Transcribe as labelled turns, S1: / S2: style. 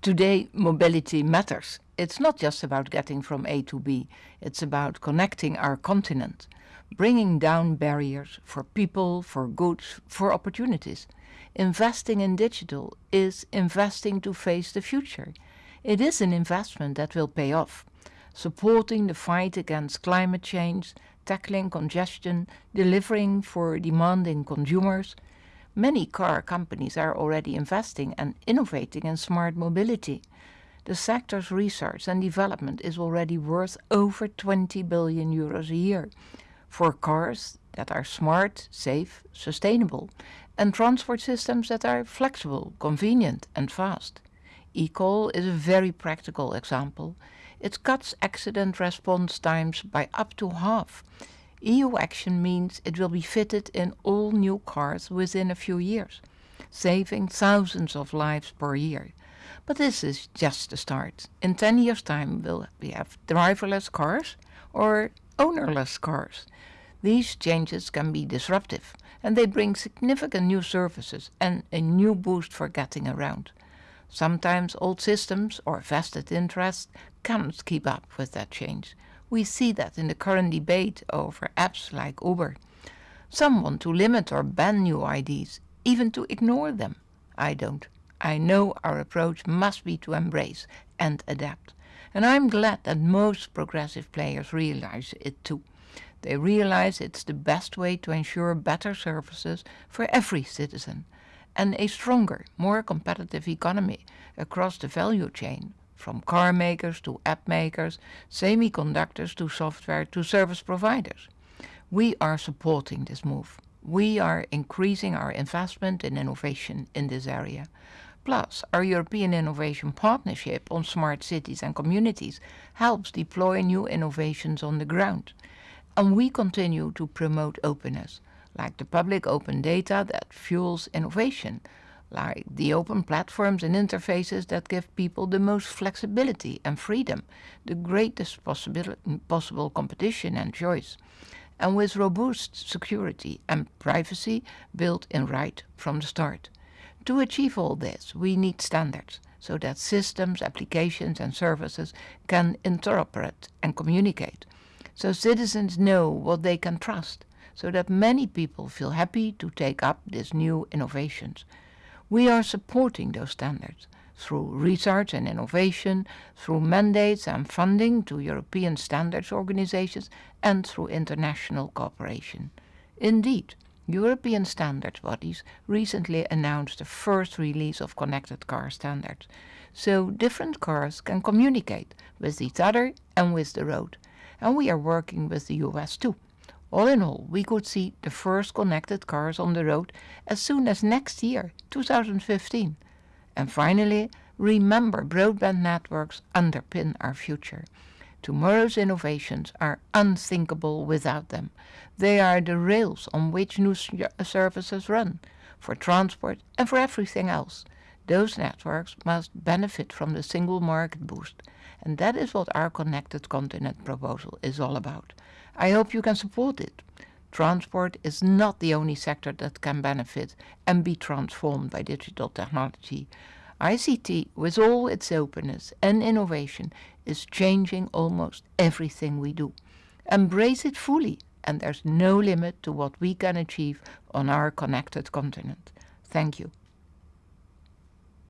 S1: Today, mobility matters. It's not just about getting from A to B, it's about connecting our continent, bringing down barriers for people, for goods, for opportunities. Investing in digital is investing to face the future. It is an investment that will pay off, supporting the fight against climate change, tackling congestion, delivering for demanding consumers, Many car companies are already investing and innovating in smart mobility. The sector's research and development is already worth over 20 billion euros a year for cars that are smart, safe, sustainable, and transport systems that are flexible, convenient, and fast. eCall is a very practical example. It cuts accident response times by up to half EU action means it will be fitted in all new cars within a few years, saving thousands of lives per year. But this is just the start. In 10 years' time, we'll we have driverless cars or ownerless cars? These changes can be disruptive, and they bring significant new services and a new boost for getting around. Sometimes old systems or vested interests cannot keep up with that change. We see that in the current debate over apps like Uber. Some want to limit or ban new IDs, even to ignore them. I don't. I know our approach must be to embrace and adapt. And I'm glad that most progressive players realize it too. They realize it's the best way to ensure better services for every citizen and a stronger, more competitive economy across the value chain from car makers to app makers, semiconductors to software to service providers. We are supporting this move. We are increasing our investment in innovation in this area. Plus, our European Innovation Partnership on Smart Cities and Communities helps deploy new innovations on the ground. And we continue to promote openness, like the public open data that fuels innovation, like the open platforms and interfaces that give people the most flexibility and freedom, the greatest possible competition and choice, and with robust security and privacy built in right from the start. To achieve all this, we need standards so that systems, applications and services can interoperate and communicate, so citizens know what they can trust, so that many people feel happy to take up these new innovations. We are supporting those standards through research and innovation, through mandates and funding to European standards organizations, and through international cooperation. Indeed, European standards bodies recently announced the first release of connected car standards, so different cars can communicate with each other and with the road. And we are working with the US too. All in all, we could see the first connected cars on the road as soon as next year, 2015. And finally, remember broadband networks underpin our future. Tomorrow's innovations are unthinkable without them. They are the rails on which new uh, services run, for transport and for everything else. Those networks must benefit from the single market boost, and that is what our Connected Continent proposal is all about. I hope you can support it. Transport is not the only sector that can benefit and be transformed by digital technology. ICT, with all its openness and innovation, is changing almost everything we do. Embrace it fully, and there's no limit to what we can achieve on our connected continent. Thank you.